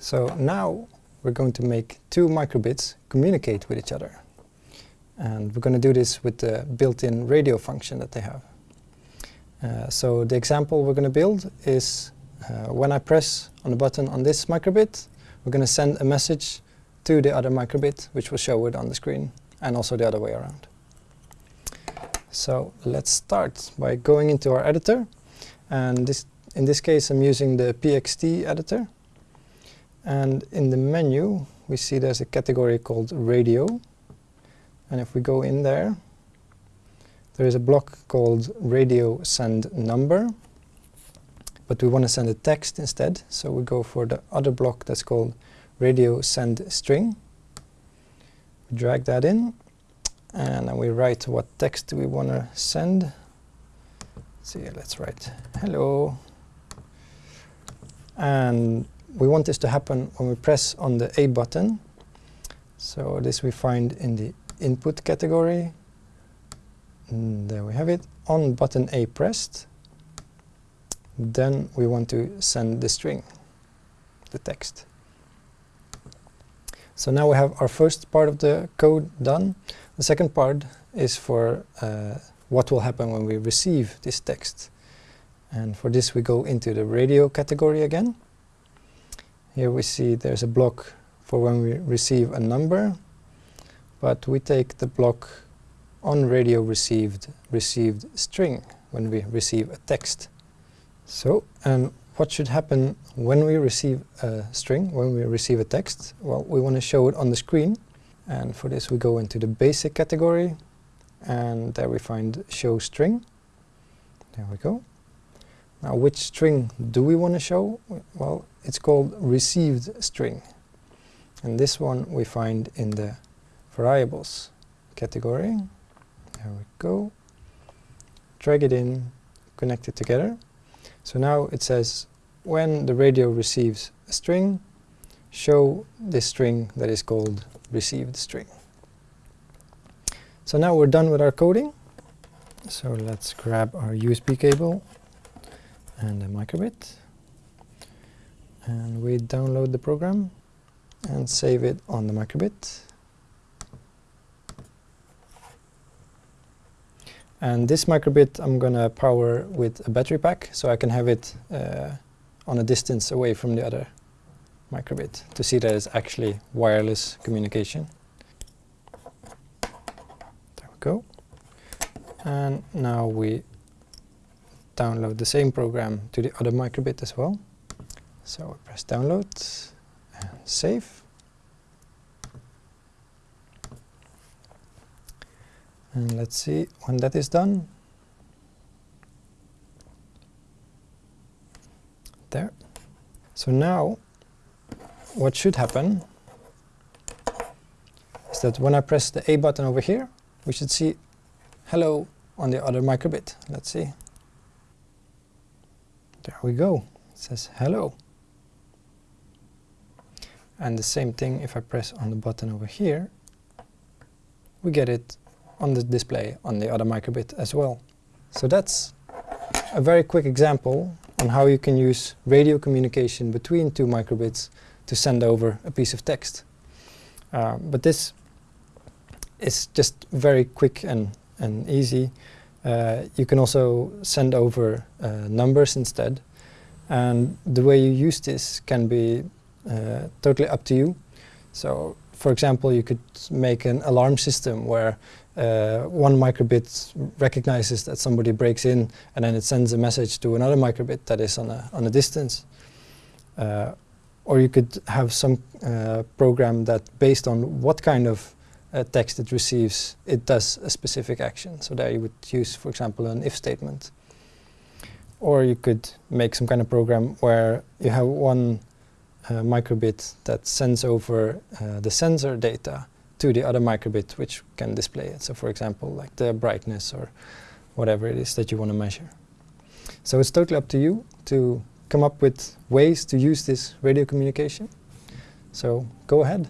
So now we're going to make two microbits communicate with each other. And we're going to do this with the built-in radio function that they have. Uh, so the example we're going to build is uh, when I press on the button on this microbit, we're going to send a message to the other microbit, which will show it on the screen, and also the other way around. So let's start by going into our editor. And this, in this case, I'm using the PXT editor. And in the menu, we see there's a category called radio. And if we go in there, there is a block called radio send number. But we want to send a text instead, so we go for the other block that's called radio send string. We drag that in, and then we write what text we want to send. Let's see, let's write hello. And we want this to happen when we press on the A button. So this we find in the input category. And there we have it, on button A pressed. Then we want to send the string, the text. So now we have our first part of the code done. The second part is for uh, what will happen when we receive this text. And for this we go into the radio category again. Here we see there's a block for when we receive a number, but we take the block on radio received received string when we receive a text. So, and what should happen when we receive a string, when we receive a text? Well, we want to show it on the screen. And for this we go into the basic category and there we find show string. There we go. Now which string do we want to show? Well, it's called received string. And this one we find in the variables category. There we go. Drag it in, connect it together. So now it says when the radio receives a string, show this string that is called received string. So now we're done with our coding. So let's grab our USB cable and a microbit. And we download the program and save it on the microbit. And this microbit I'm going to power with a battery pack so I can have it uh, on a distance away from the other microbit to see that it's actually wireless communication. There we go. And now we download the same program to the other microbit as well. So we press download and save. And let's see when that is done. There. So now what should happen is that when I press the A button over here, we should see hello on the other microbit. Let's see. There we go. It says hello. And the same thing if I press on the button over here, we get it on the display on the other microbit as well. So that's a very quick example on how you can use radio communication between two microbits to send over a piece of text. Uh, but this is just very quick and, and easy. Uh, you can also send over uh, numbers instead. And the way you use this can be uh, totally up to you. So, for example, you could make an alarm system where uh, one microbit recognizes that somebody breaks in and then it sends a message to another microbit that is on a, on a distance. Uh, or you could have some uh, program that based on what kind of uh, text it receives, it does a specific action. So there you would use, for example, an if statement. Or you could make some kind of program where you have one uh, microbit that sends over uh, the sensor data to the other microbit which can display it. So for example, like the brightness or whatever it is that you want to measure. So it's totally up to you to come up with ways to use this radio communication. So go ahead.